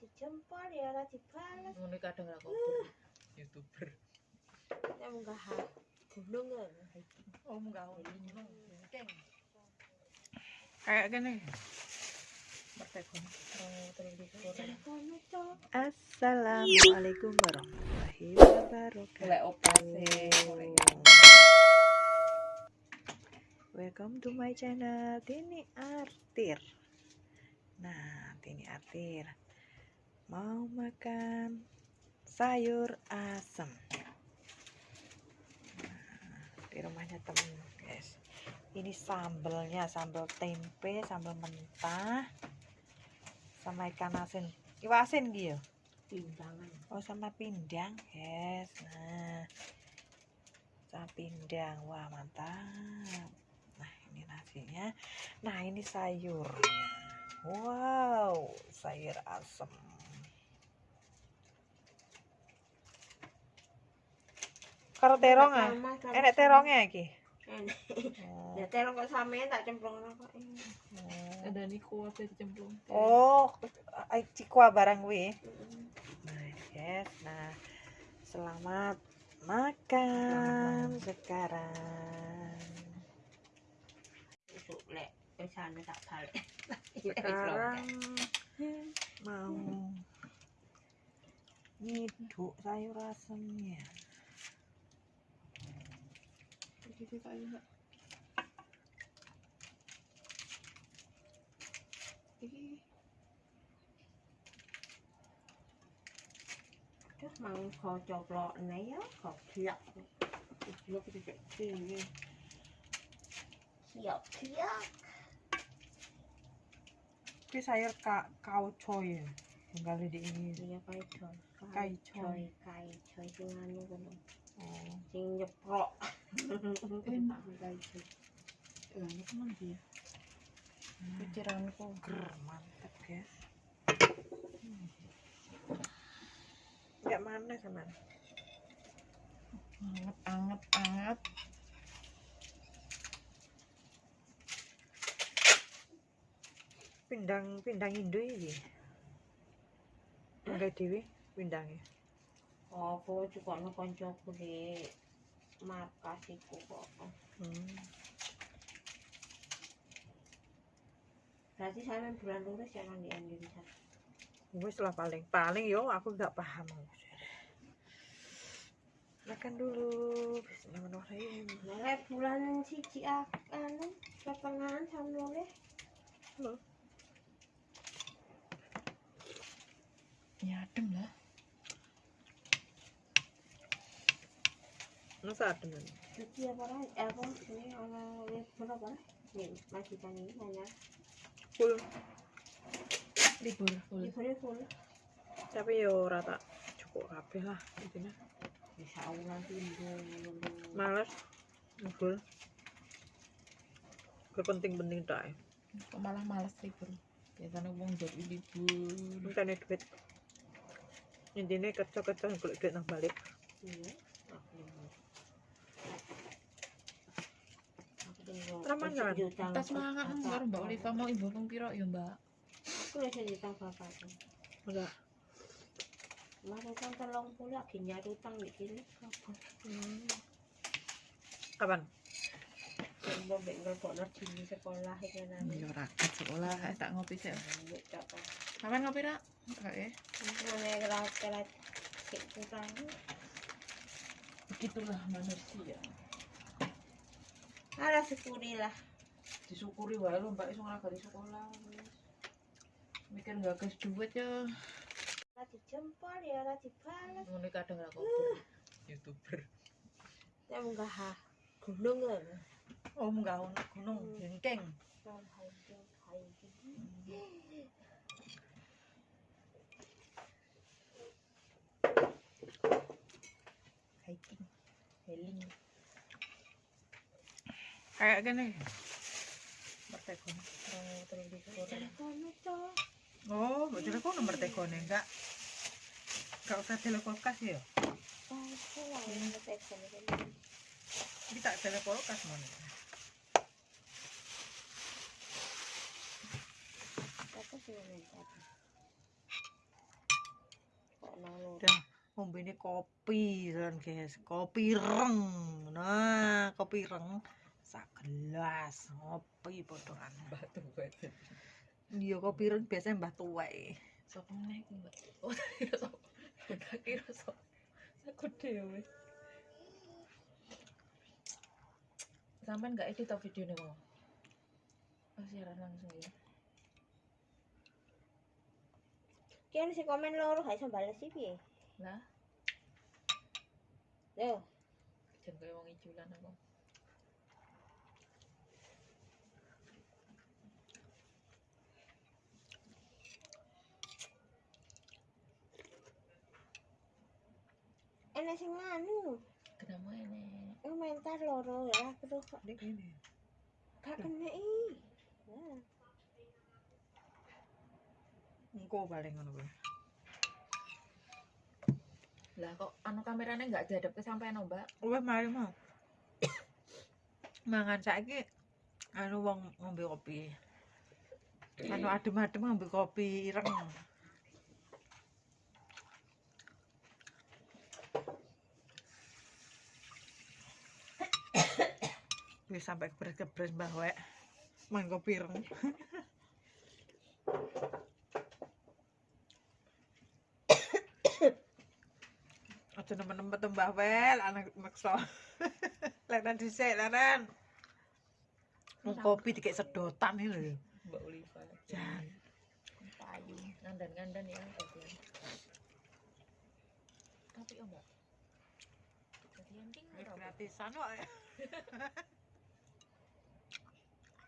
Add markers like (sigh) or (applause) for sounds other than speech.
dijempol ya ora dibales ngono kadang ra kober youtuber. Nek munggah gunung ya oh munggah gunung. Keng Kayak gini. Assalamualaikum warahmatullahi wabarakatuh. Welcome to my channel Tini Artir. Nah, Tini Artir mau makan sayur asem. Nah, di rumahnya temen, guys. Ini sambelnya, sambal tempe, sambal mentah, sama ikan asin. Ikan asin gitu. pindangan Oh sama pindang guys Nah Sama pindang Wah mantap Nah ini nasinya Nah ini sayurnya Wow Sayur asem Karo terong ah? Enek terongnya iki? Enek Oh, ya terong kok sampean tak cemplung kok. Oh. ada niku apa dicemplung. Oh, ai cikwa barang wi. Nah, yes. Nah, selamat makan sekarang. besok lek wis ane tak balik. (laughs) Sekarang mau nyiduk sayur asemnya. Iki kayu enggak iki terus mau kau coplok nih ya kau siap siap kita sini siap siap Tapi sayur ka kauco ya. Yang kali di ini. iya kai coy Kai coy. kai coy sing anu Oh. sing nyeprok enak kai coy enak teman dia pikiranku Ger, mantap guys. Enggak mana sama. anget anget anget Pindang pindang Indo iki. Enggak dewi pindangnya. apa juga no koncoku di markas iku kok Hmm. berarti saya bulan lurus ya di Indonesia Wis lah paling paling yo aku nggak paham. Makan dulu. Bismillahirrahmanirrahim. Nah, bulan siji anu pertengahan sama oleh ya adem lah Masa ada nih? cuci apa lah eh apa ini ana libur apa lah nih masih ini hanya Full. libur full liburnya full Tapi yo rata cukup kabeh lah intinya. bisa ulang timbul Males. Full. Kepenting-penting tak. kok malah males libur biasanya wong jadi libur Bukannya duit. Intinya kerja-kerja golek duit nang balik. iya aku libur kan? tas mangan karo mbak Oliva mau ibu pung piro ya mbak aku utang Enggak. kan tolong pula lagi nyari utang di sini kapan Hmm. Kapan? yang mau bengkel kok ngerti di sekolah itu nanti ya rakyat sekolah eh, tak ngopi sih kapan ngopi rak enggak ya kurang. begitulah manusia Ada syukuri lah. disyukuri wae lo mbak iso nglagari sekolah wis. mikir nggak gas duit ya Ora dijempol ya ora dibales. ngono kadang ra kober youtuber Nek munggah gunung ya. Oh, munggah gunung, jengkeng. Kan hiking hiking. Kayak gini. Bertekon. oh mbak telepon nomor tekone enggak? Enggak usah telepon kas ya? Yang telepon ini. Ini tak telepon kas mana? Minta. ngombe ini kopi kan guys kopi reng nah kopi reng sak gelas ngopi potongan batu batu iya kopi reng biasanya mbah tuwek. Sopo nek mbak oh tak kira sopo tak kira sopo aku dewe sampean nggak edit tau video nih mau oh siaran langsung ya. Kian si komen loro gak iso bales sih piye? lah? Yo, jangan kayak wong ijulan aku enek sing nganu, kenapa ini komentar loro ya, terus kok. Ini ini gak kena i. Nah, engko paling ngono kuwi. Lah kok anu kameranya nggak dihadap ke sampean no, mbak? Wes mari mau. Mangan saiki anu wong ngombe kopi. Anu adem-adem ngombe kopi ireng Wis sampai kebres-kebres mbah wek. Main kopi ireng. Aja nemen-nemen tuh Mbah Wel, anak maksa. (laughs) Lenan dhisik, lenan. Wong kopi dikek sedotan iki lho. mbak Ulifa Jan. payu ngandan ngandan ya bagian tapi oh mbak jadi anjing Gratisan kok. (laughs)